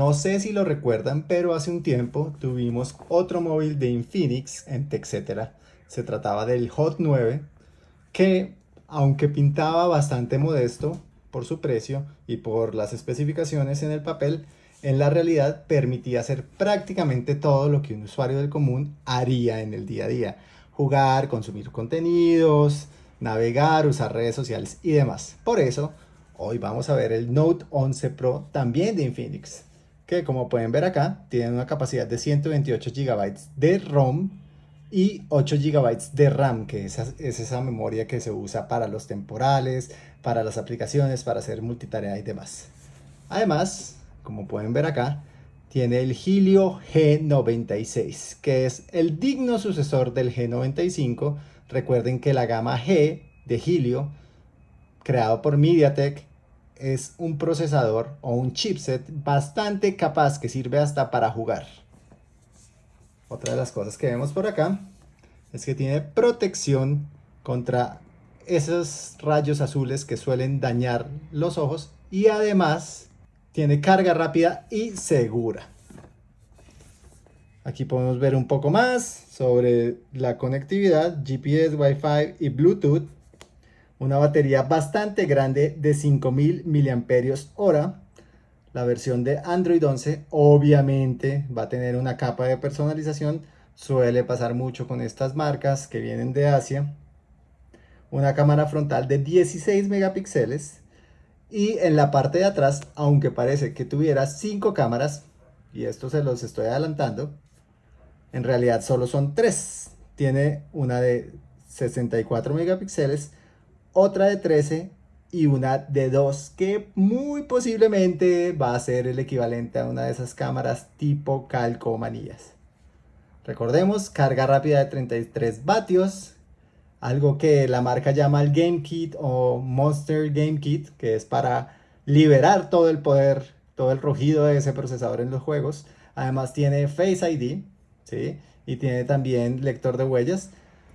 no sé si lo recuerdan, pero hace un tiempo tuvimos otro móvil de Infinix en TechCetera. Se trataba del Hot 9, que aunque pintaba bastante modesto por su precio y por las especificaciones en el papel, en la realidad permitía hacer prácticamente todo lo que un usuario del común haría en el día a día. Jugar, consumir contenidos, navegar, usar redes sociales y demás. Por eso, hoy vamos a ver el Note 11 Pro también de Infinix, que como pueden ver acá, tiene una capacidad de 128 GB de ROM y 8 GB de RAM, que es, es esa memoria que se usa para los temporales, para las aplicaciones, para hacer multitarea y demás. Además, como pueden ver acá, tiene el Helio G96, que es el digno sucesor del G95. Recuerden que la gama G de Helio, creado por MediaTek, es un procesador o un chipset bastante capaz que sirve hasta para jugar. Otra de las cosas que vemos por acá es que tiene protección contra esos rayos azules que suelen dañar los ojos y además tiene carga rápida y segura. Aquí podemos ver un poco más sobre la conectividad, GPS, Wi-Fi y Bluetooth. Una batería bastante grande de 5000 mAh. La versión de Android 11 obviamente va a tener una capa de personalización. Suele pasar mucho con estas marcas que vienen de Asia. Una cámara frontal de 16 megapíxeles y en la parte de atrás, aunque parece que tuviera cinco cámaras, y esto se los estoy adelantando, en realidad solo son tres. Tiene una de 64 megapíxeles, otra de 13 y una de 2 que muy posiblemente va a ser el equivalente a una de esas cámaras tipo calcomanías. Recordemos, carga rápida de 33 vatios, algo que la marca llama el Game Kit o Monster Game Kit, que es para liberar todo el poder, todo el rugido de ese procesador en los juegos. Además tiene Face ID, ¿sí? Y tiene también lector de huellas.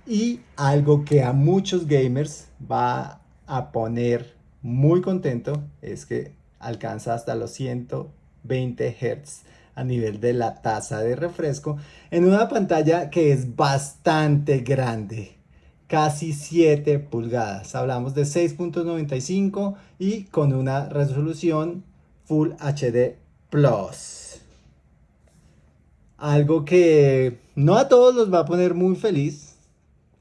Y algo que a muchos gamers va a poner muy contento es que alcanza hasta los 120 Hz a nivel de la tasa de refresco en una pantalla que es bastante grande casi 7 pulgadas. Hablamos de 6.95 y con una resolución Full HD Plus. Algo que no a todos los va a poner muy feliz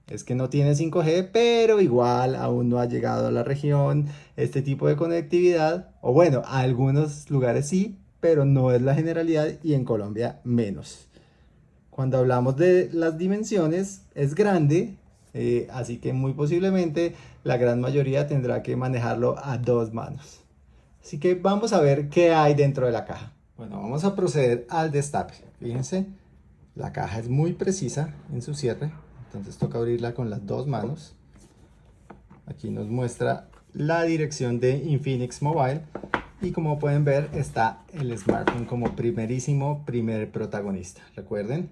es que no tiene 5G, pero igual aún no ha llegado a la región este tipo de conectividad. O bueno, a algunos lugares sí, pero no es la generalidad y en Colombia menos. Cuando hablamos de las dimensiones, es grande, eh, así que muy posiblemente la gran mayoría tendrá que manejarlo a dos manos. Así que vamos a ver qué hay dentro de la caja. Bueno, vamos a proceder al destape. Fíjense, la caja es muy precisa en su cierre, entonces toca abrirla con las dos manos. Aquí nos muestra la dirección de Infinix Mobile y como pueden ver está el smartphone como primerísimo primer protagonista. Recuerden,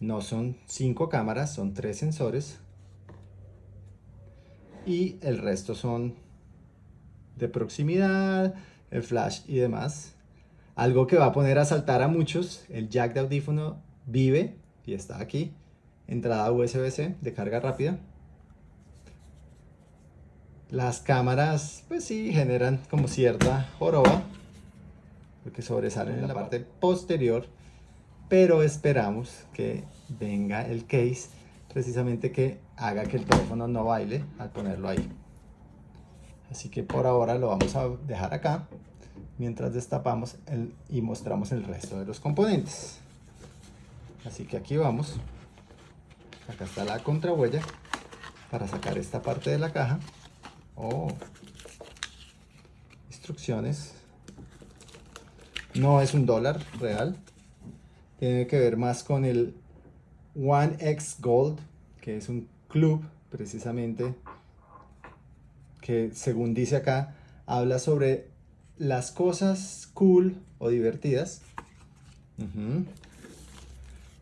no son cinco cámaras, son tres sensores y el resto son de proximidad, el flash y demás. Algo que va a poner a saltar a muchos, el jack de audífono vive y está aquí. Entrada USB-C de carga rápida. Las cámaras, pues sí, generan como cierta joroba, porque sobresalen en la parte posterior, pero esperamos que venga el case precisamente que haga que el teléfono no baile al ponerlo ahí. Así que por ahora lo vamos a dejar acá mientras destapamos el, y mostramos el resto de los componentes. Así que aquí vamos. Acá está la contrahuella para sacar esta parte de la caja. Oh. Instrucciones. No es un dólar real. Tiene que ver más con el One X Gold, que es un club precisamente que según dice acá, habla sobre las cosas cool o divertidas.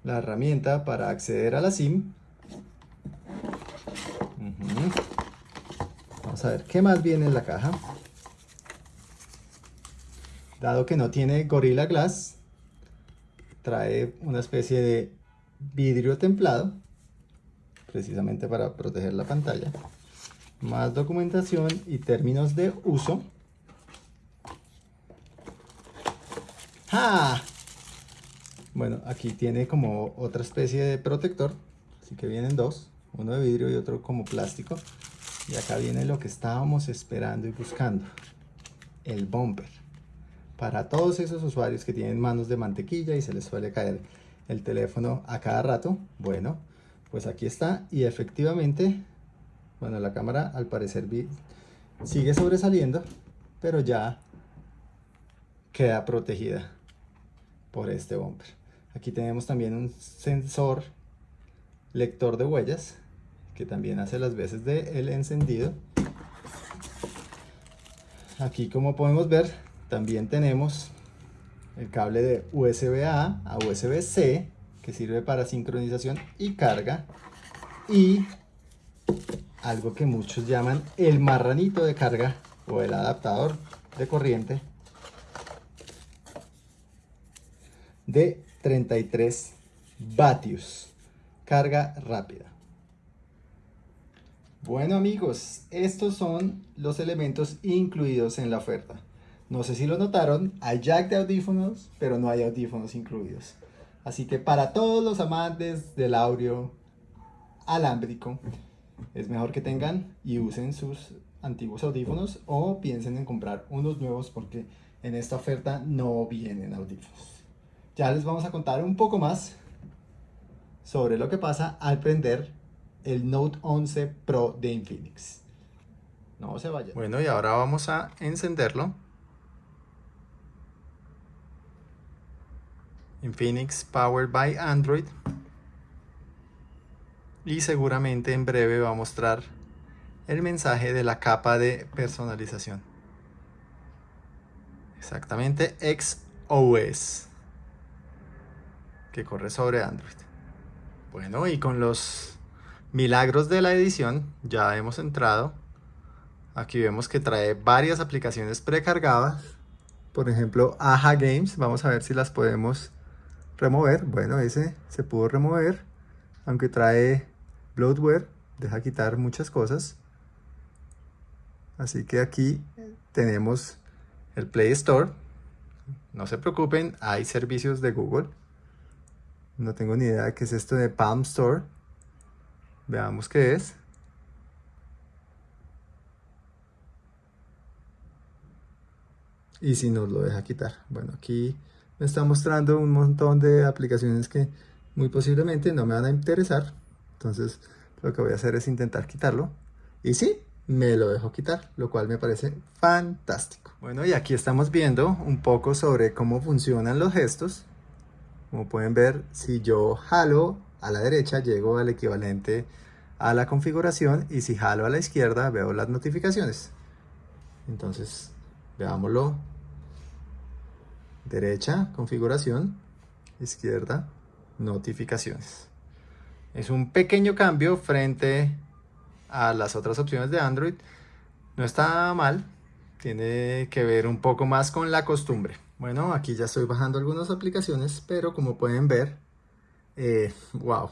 La herramienta para acceder a la SIM. Vamos a ver qué más viene en la caja. Dado que no tiene Gorilla Glass, trae una especie de vidrio templado, precisamente para proteger la pantalla. Más documentación y términos de uso. ¡Ah! Bueno, aquí tiene como otra especie de protector, así que vienen dos, uno de vidrio y otro como plástico. Y acá viene lo que estábamos esperando y buscando, el bumper. Para todos esos usuarios que tienen manos de mantequilla y se les suele caer el teléfono a cada rato, bueno, pues aquí está y efectivamente, bueno, la cámara al parecer sigue sobresaliendo, pero ya queda protegida por este bumper. Aquí tenemos también un sensor lector de huellas que también hace las veces de el encendido. Aquí como podemos ver también tenemos el cable de USB-A a USB-C que sirve para sincronización y carga y algo que muchos llaman el marranito de carga o el adaptador de corriente de 33 vatios carga rápida bueno amigos, estos son los elementos incluidos en la oferta. No sé si lo notaron, hay jack de audífonos, pero no hay audífonos incluidos. Así que para todos los amantes del audio alámbrico, es mejor que tengan y usen sus antiguos audífonos o piensen en comprar unos nuevos porque en esta oferta no vienen audífonos. Ya les vamos a contar un poco más sobre lo que pasa al prender el Note 11 Pro de Infinix. No se vaya. Bueno, y ahora vamos a encenderlo. Infinix Powered by Android. Y seguramente en breve va a mostrar el mensaje de la capa de personalización. Exactamente XOS. Que corre sobre Android. Bueno, y con los Milagros de la edición, ya hemos entrado. Aquí vemos que trae varias aplicaciones precargadas. Por ejemplo, Aja Games. Vamos a ver si las podemos remover. Bueno, ese se pudo remover. Aunque trae bloatware, deja quitar muchas cosas. Así que aquí tenemos el Play Store. No se preocupen, hay servicios de Google. No tengo ni idea de qué es esto de Palm Store. Veamos qué es. Y si nos lo deja quitar. Bueno, aquí me está mostrando un montón de aplicaciones que muy posiblemente no me van a interesar. Entonces lo que voy a hacer es intentar quitarlo. Y sí, me lo dejo quitar, lo cual me parece fantástico. Bueno, y aquí estamos viendo un poco sobre cómo funcionan los gestos. Como pueden ver, si yo jalo a la derecha llego al equivalente a la configuración y si jalo a la izquierda veo las notificaciones. Entonces, veámoslo. Derecha, configuración, izquierda, notificaciones. Es un pequeño cambio frente a las otras opciones de Android. No está mal, tiene que ver un poco más con la costumbre. Bueno, aquí ya estoy bajando algunas aplicaciones, pero como pueden ver, eh, wow,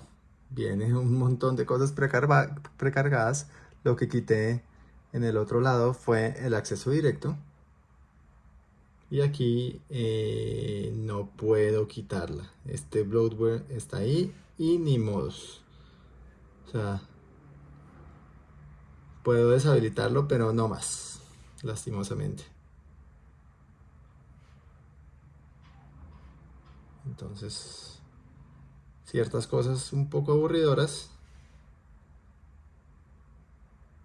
viene un montón de cosas precargadas. Lo que quité en el otro lado fue el acceso directo. Y aquí eh, no puedo quitarla. Este bloatware está ahí y ni modos. O sea, puedo deshabilitarlo, pero no más, lastimosamente. Entonces, ciertas cosas un poco aburridoras.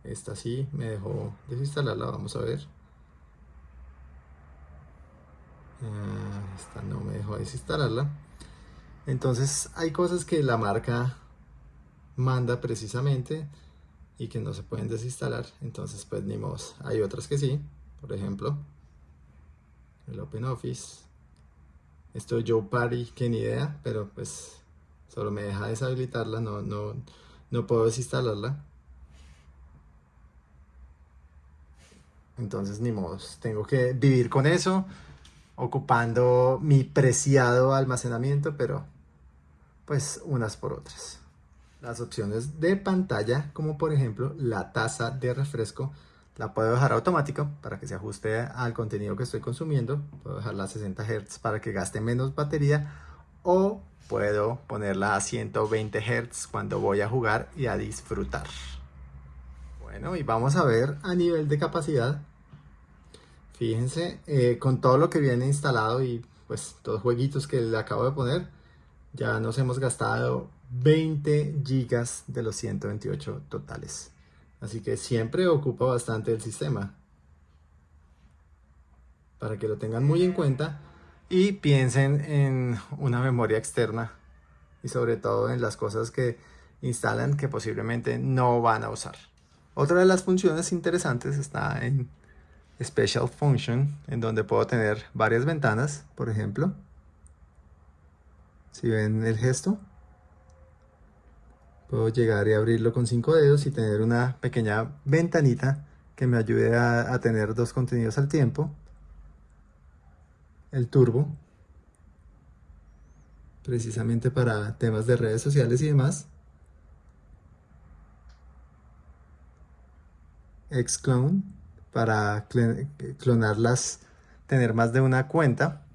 Esta sí me dejó desinstalarla, vamos a ver. Ah, esta no me dejó desinstalarla. Entonces hay cosas que la marca manda precisamente y que no se pueden desinstalar. Entonces pues ni modo. Hay otras que sí. Por ejemplo, el OpenOffice. Esto Joe Party, que ni idea, pero pues Solo me deja deshabilitarla, no, no, no puedo desinstalarla. Entonces ni modo, tengo que vivir con eso. ocupando mi preciado almacenamiento, pero pues unas por otras. Las opciones de pantalla, como por ejemplo la tasa de refresco, la puedo dejar automático para que se ajuste al contenido que estoy consumiendo. Puedo dejarla a 60 Hz para que gaste menos batería o puedo ponerla a 120 Hz cuando voy a jugar y a disfrutar. Bueno, y vamos a ver a nivel de capacidad. Fíjense, eh, con todo lo que viene instalado y pues los jueguitos que le acabo de poner, ya nos hemos gastado 20 gigas de los 128 totales. Así que siempre ocupa bastante el sistema. Para que lo tengan muy en cuenta y piensen en una memoria externa y sobre todo en las cosas que instalan que posiblemente no van a usar. Otra de las funciones interesantes está en Special Function, en donde puedo tener varias ventanas, por ejemplo. Si ven el gesto, puedo llegar y abrirlo con cinco dedos y tener una pequeña ventanita que me ayude a, tener dos contenidos al tiempo. El turbo, precisamente para temas de redes sociales y demás. Xclone, para clonarlas, tener más de una cuenta.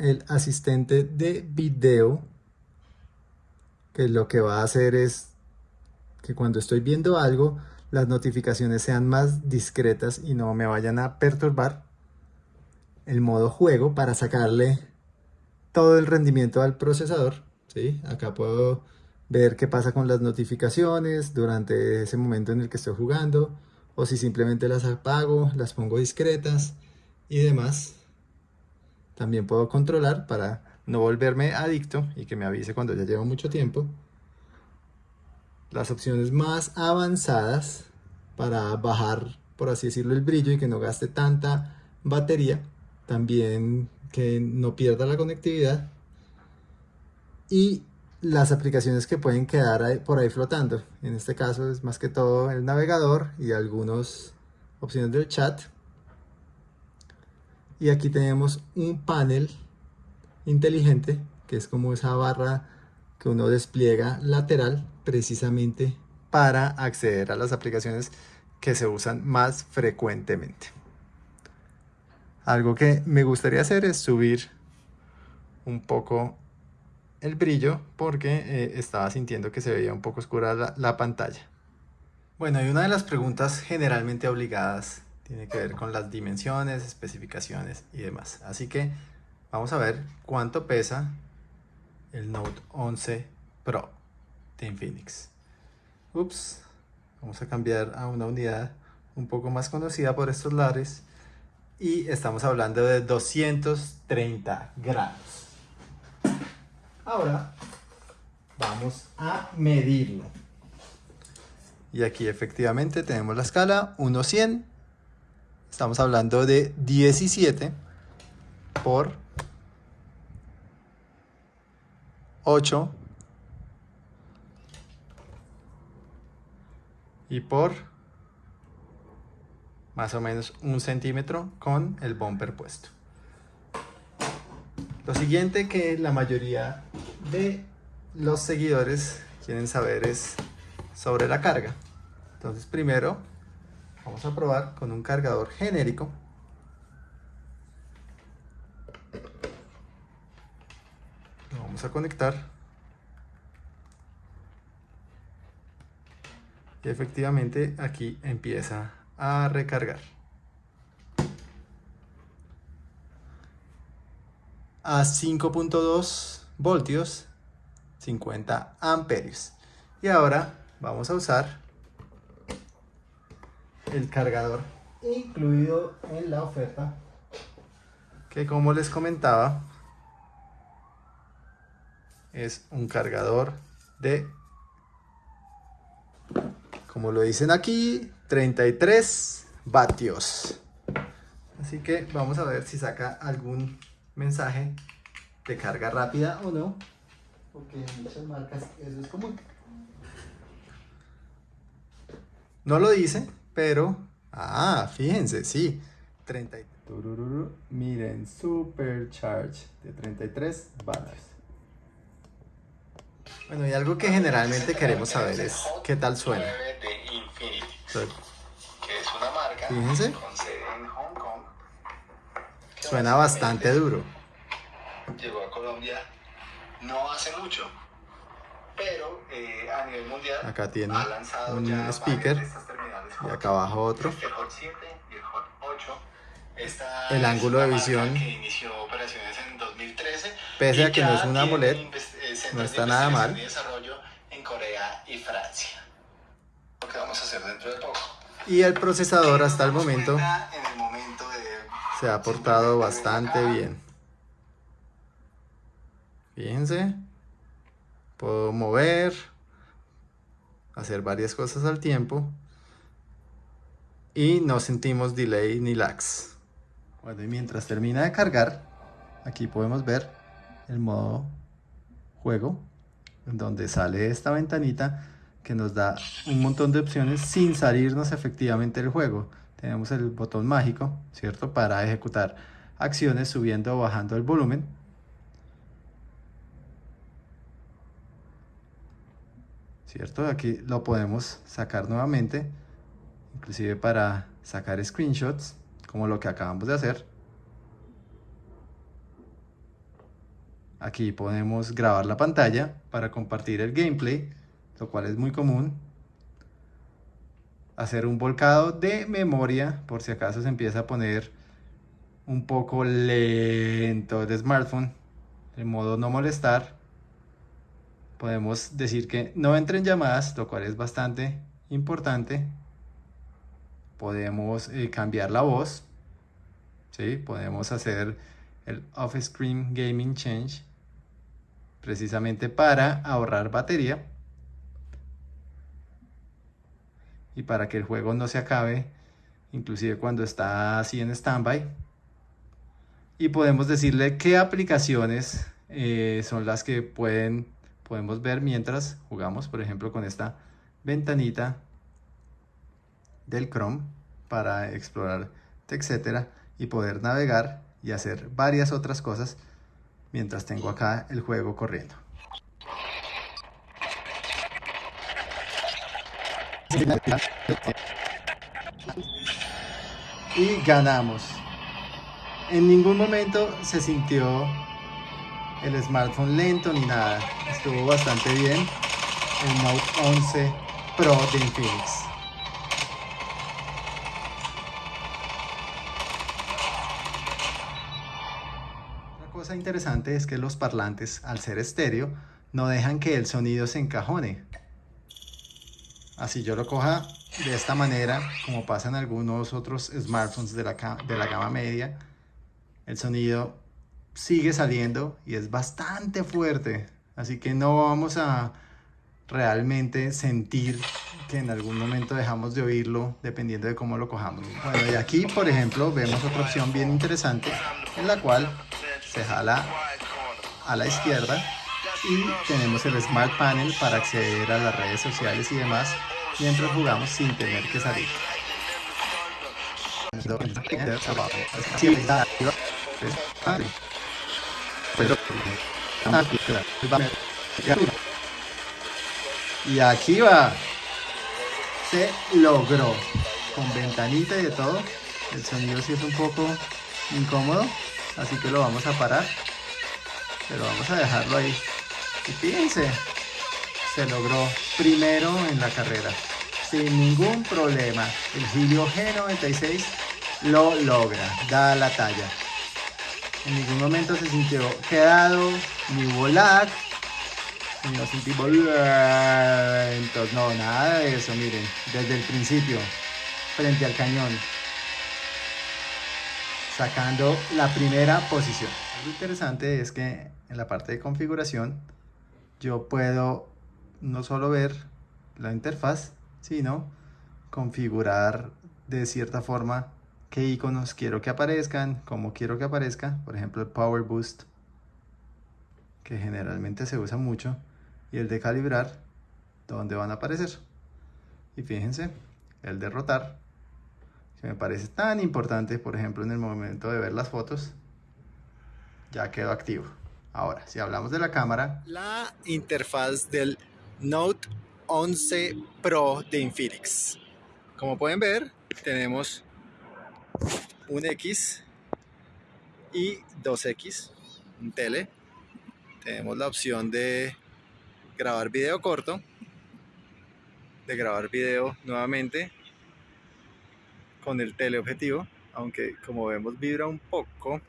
El asistente de video que lo que va a hacer es que cuando estoy viendo algo las notificaciones sean más discretas y no me vayan a perturbar el modo juego para sacarle todo el rendimiento al procesador ¿sí? acá puedo ver qué pasa con las notificaciones durante ese momento en el que estoy jugando o si simplemente las apago, las pongo discretas y demás también puedo controlar para no volverme adicto y que me avise cuando ya llevo mucho tiempo. Las opciones más avanzadas para bajar, por así decirlo, el brillo y que no gaste tanta batería. También que no pierda la conectividad. Y las aplicaciones que pueden quedar por ahí flotando. En este caso es más que todo el navegador y algunas opciones del chat y aquí tenemos un panel inteligente que es como esa barra que uno despliega lateral precisamente para acceder a las aplicaciones que se usan más frecuentemente. Algo que me gustaría hacer es subir un poco el brillo porque eh, estaba sintiendo que se veía un poco oscura la, la pantalla. Bueno, y una de las preguntas generalmente obligadas tiene que ver con las dimensiones, especificaciones y demás. Así que vamos a ver cuánto pesa el Note 11 Pro de Infinix. Ups, vamos a cambiar a una unidad un poco más conocida por estos lares y estamos hablando de 230 gramos. Ahora vamos a medirlo. Y aquí efectivamente tenemos la escala 1.100 Estamos hablando de 17 por 8 y por más o menos un centímetro con el bumper puesto. Lo siguiente que la mayoría de los seguidores quieren saber es sobre la carga. Entonces primero Vamos a probar con un cargador genérico. Lo vamos a conectar. Y efectivamente aquí empieza a recargar. A 5.2 voltios, 50 amperios. Y ahora vamos a usar el cargador incluido en la oferta. Que como les comentaba es un cargador de como lo dicen aquí 33 vatios. Así que vamos a ver si saca algún mensaje de carga rápida o no porque en muchas marcas eso es común. No lo dice pero Ah, fíjense, sí. 30. Miren, Supercharge de 33 vatios. Bueno, y algo que generalmente queremos saber es qué tal suena. Fíjense. Suena bastante duro. Llegó a Colombia no hace mucho, pero eh, a nivel mundial acá tiene un speaker y acá abajo otro. Hot 7 y el Hot 8. Esta el ángulo de visión, que inició operaciones en 2013 pese a que no es una AMOLED, eh, no está nada mal. y desarrollo en Corea y Francia. Lo que vamos a hacer dentro de poco. Y el procesador hasta momento en el momento de se ha portado bastante bien. Fíjense. Puedo mover, hacer varias cosas al tiempo y no sentimos delay ni lags. Bueno, y mientras termina de cargar, aquí podemos ver el modo juego, en donde sale esta ventanita que nos da un montón de opciones sin salirnos efectivamente del juego. Tenemos el botón mágico, ¿cierto? Para ejecutar acciones subiendo o bajando el volumen. ¿Cierto? Aquí lo podemos sacar nuevamente, inclusive para sacar screenshots, como lo que acabamos de hacer. Aquí podemos grabar la pantalla para compartir el gameplay, lo cual es muy común. Hacer un volcado de memoria, por si acaso se empieza a poner un poco lento el smartphone, en modo no molestar. Podemos decir que no entren llamadas, lo cual es bastante importante. Podemos eh, cambiar la voz, ¿sí? podemos hacer el off-screen gaming change precisamente para ahorrar batería y para que el juego no se acabe inclusive cuando está así en standby y podemos decirle qué aplicaciones eh, son las que pueden podemos ver mientras jugamos por ejemplo con esta ventanita del Chrome para explorar etcétera y poder navegar y hacer varias otras cosas mientras tengo acá el juego corriendo. Y ganamos. En ningún momento se sintió el smartphone lento ni nada. Estuvo bastante bien. El Note 11 Pro de Infinix. Otra cosa interesante es que los parlantes, al ser estéreo, no dejan que el sonido se encajone. Así yo lo coja de esta manera, como pasa en algunos otros smartphones de la, de la gama media, el sonido sigue saliendo y es bastante fuerte. Así que no vamos a realmente sentir que en algún momento dejamos de oírlo dependiendo de cómo lo cojamos. Bueno, y aquí, por ejemplo, vemos otra opción bien interesante en la cual se jala a la izquierda y tenemos el Smart Panel para acceder a las redes sociales y demás mientras jugamos sin tener que salir. Y aquí va. Se logró. Con ventanita y de todo. El sonido sí es un poco incómodo. Así que lo vamos a parar. Pero vamos a dejarlo ahí. Y fíjense. Se logró primero en la carrera. Sin ningún problema. El Helio G96 lo logra. Da la talla. En ningún momento se sintió quedado, ni lag, ni nos sentimos lentos. No, nada de eso, miren. Desde el principio, frente al cañón. Sacando la primera posición. Lo interesante es que en la parte de configuración yo puedo no solo ver la interfaz, sino configurar de cierta forma qué iconos quiero que aparezcan, cómo quiero que aparezca, por ejemplo el Power Boost, que generalmente se usa mucho, y el de calibrar, donde van a aparecer. Y fíjense, el de rotar, que me parece tan importante, por ejemplo, en el momento de ver las fotos, ya quedó activo. Ahora, si hablamos de la cámara, la interfaz del Note 11 Pro de Infinix. Como pueden ver, tenemos un X y dos X, un tele. Tenemos la opción de grabar video corto, de grabar video nuevamente con el teleobjetivo, aunque como vemos vibra un poco.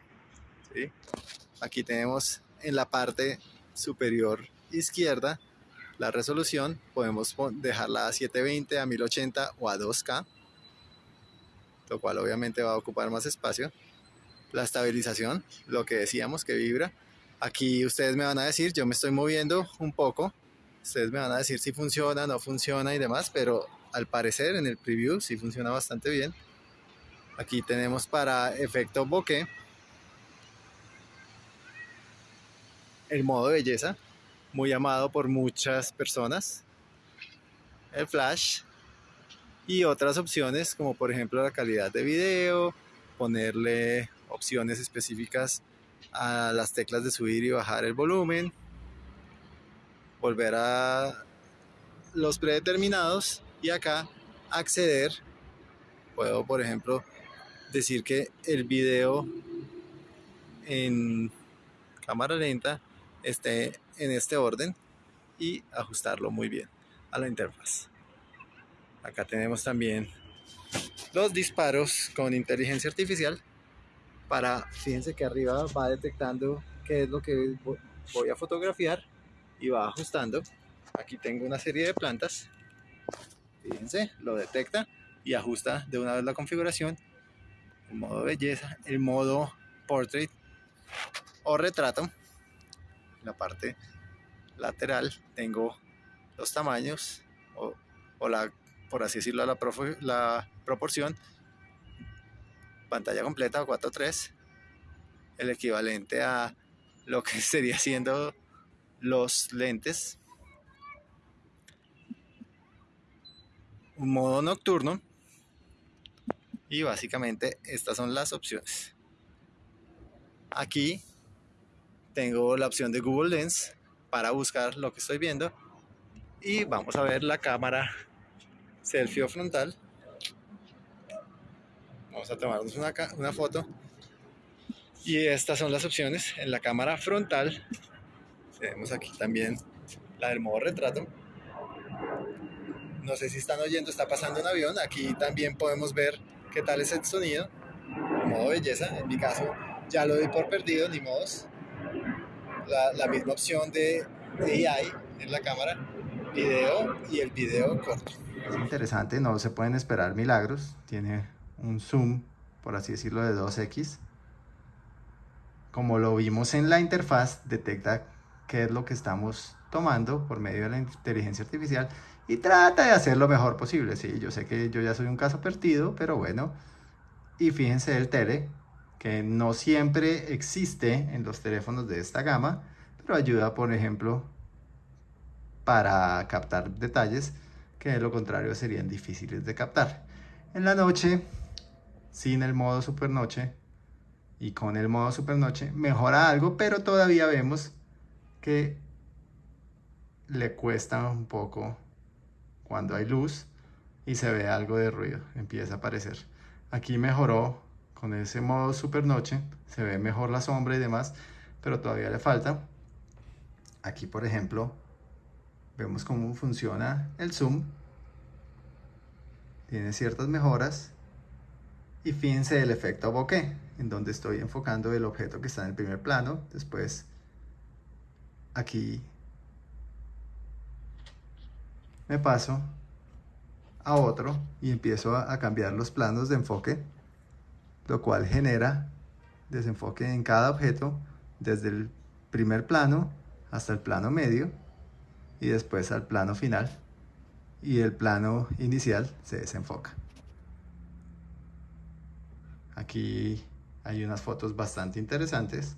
Aquí tenemos en la parte superior izquierda la resolución, podemos dejarla a 720, a 1080 o a 2K, lo cual obviamente va a ocupar más espacio. La estabilización, lo que decíamos que vibra. Aquí ustedes me van a decir, yo me estoy moviendo un poco, ustedes me van a decir si funciona, no funciona y demás, pero al parecer en el preview sí funciona bastante bien. Aquí tenemos para efecto bokeh el modo belleza, muy amado por muchas personas. El flash y otras opciones como por ejemplo la calidad de video, ponerle opciones específicas a las teclas de subir y bajar el volumen, volver a los predeterminados y acá acceder. Puedo por ejemplo decir que el video en cámara lenta esté en este orden y ajustarlo muy bien a la interfaz. Acá tenemos también los disparos con inteligencia artificial para, fíjense que arriba va detectando qué es lo que voy a fotografiar y va ajustando. Aquí tengo una serie de plantas, fíjense, lo detecta y ajusta de una vez la configuración, el modo belleza, el modo portrait o retrato la parte lateral tengo los tamaños o, la, por así decirlo, la, proporción pantalla completa 4.3 el equivalente a lo que sería siendo los lentes. Un modo nocturno. Y básicamente estas son las opciones. Aquí tengo la opción de Google Lens para buscar lo que estoy viendo. Y vamos a ver la cámara selfie frontal. Vamos a tomarnos una, una foto. Y estas son las opciones. En la cámara frontal tenemos aquí también la del modo retrato. No sé si están oyendo, está pasando un avión. Aquí también podemos ver qué tal es el sonido. Modo belleza, en mi caso ya lo doy por perdido, ni modos. La, misma opción de, AI en la cámara, video y el video corto. Es interesante, no se pueden esperar milagros, tiene un zoom, por así decirlo, de 2x. Como lo vimos en la interfaz, detecta qué es lo que estamos tomando por medio de la inteligencia artificial y trata de hacer lo mejor posible. Sí, yo sé que yo ya soy un caso perdido, pero bueno. Y fíjense el tele, que no siempre existe en los teléfonos de esta gama, pero ayuda, por ejemplo, para captar detalles que de lo contrario serían difíciles de captar. En la noche, sin el modo supernoche y con el modo supernoche, mejora algo, pero todavía vemos que le cuesta un poco cuando hay luz y se ve algo de ruido, empieza a aparecer. Aquí mejoró con ese modo super noche se ve mejor la sombra y demás pero todavía le falta aquí por ejemplo vemos cómo funciona el zoom. Tiene ciertas mejoras. Y fíjense el efecto bokeh en donde estoy enfocando el objeto que está en el primer plano. Después aquí me paso a otro y empiezo a cambiar los planos de enfoque lo cual genera desenfoque en cada objeto desde el primer plano hasta el plano medio y después al plano final y el plano inicial se desenfoca. Aquí hay unas fotos bastante interesantes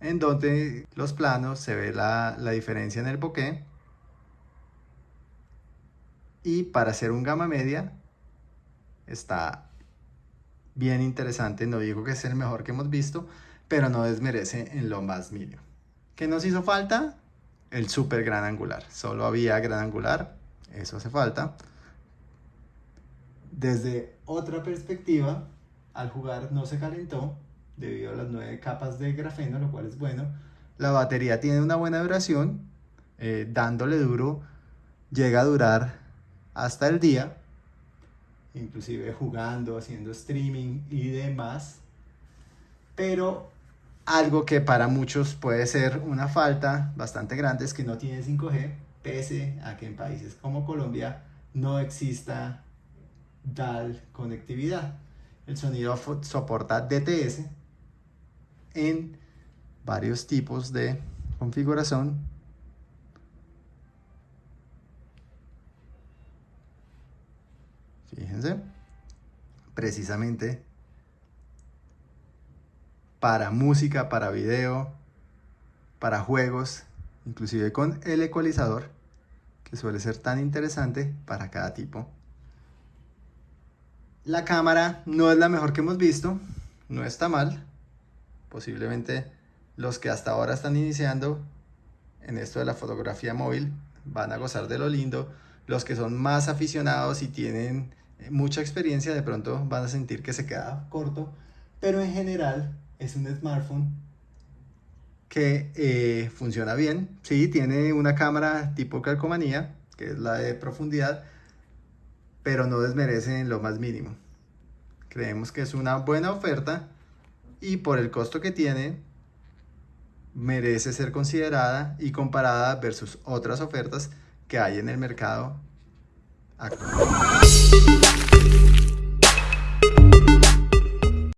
en donde los planos se ve la, la diferencia en el bokeh y para hacer un gama media está bien interesante. No digo que es el mejor que hemos visto, pero no desmerece en lo más mínimo. ¿Qué nos hizo falta? El super gran angular. Solo había gran angular, eso hace falta. Desde otra perspectiva, al jugar no se calentó debido a las nueve capas de grafeno, lo cual es bueno. La batería tiene una buena duración, eh, dándole duro, llega a durar hasta el día, inclusive jugando, haciendo streaming y demás. Pero algo que para muchos puede ser una falta bastante grande es que no tiene 5G, pese a que en países como Colombia no exista DAL conectividad. El sonido soporta DTS en varios tipos de configuración. Fíjense, precisamente para música, para video, para juegos, inclusive con el ecualizador, que suele ser tan interesante para cada tipo. La cámara no es la mejor que hemos visto, no está mal. Posiblemente los que hasta ahora están iniciando en esto de la fotografía móvil van a gozar de lo lindo. Los que son más aficionados y tienen mucha experiencia de pronto van a sentir que se queda corto, pero en general es un smartphone que eh, funciona bien. Sí, tiene una cámara tipo calcomanía, que es la de profundidad, pero no desmerece en lo más mínimo. Creemos que es una buena oferta y por el costo que tiene, merece ser considerada y comparada versus otras ofertas que hay en el mercado actual.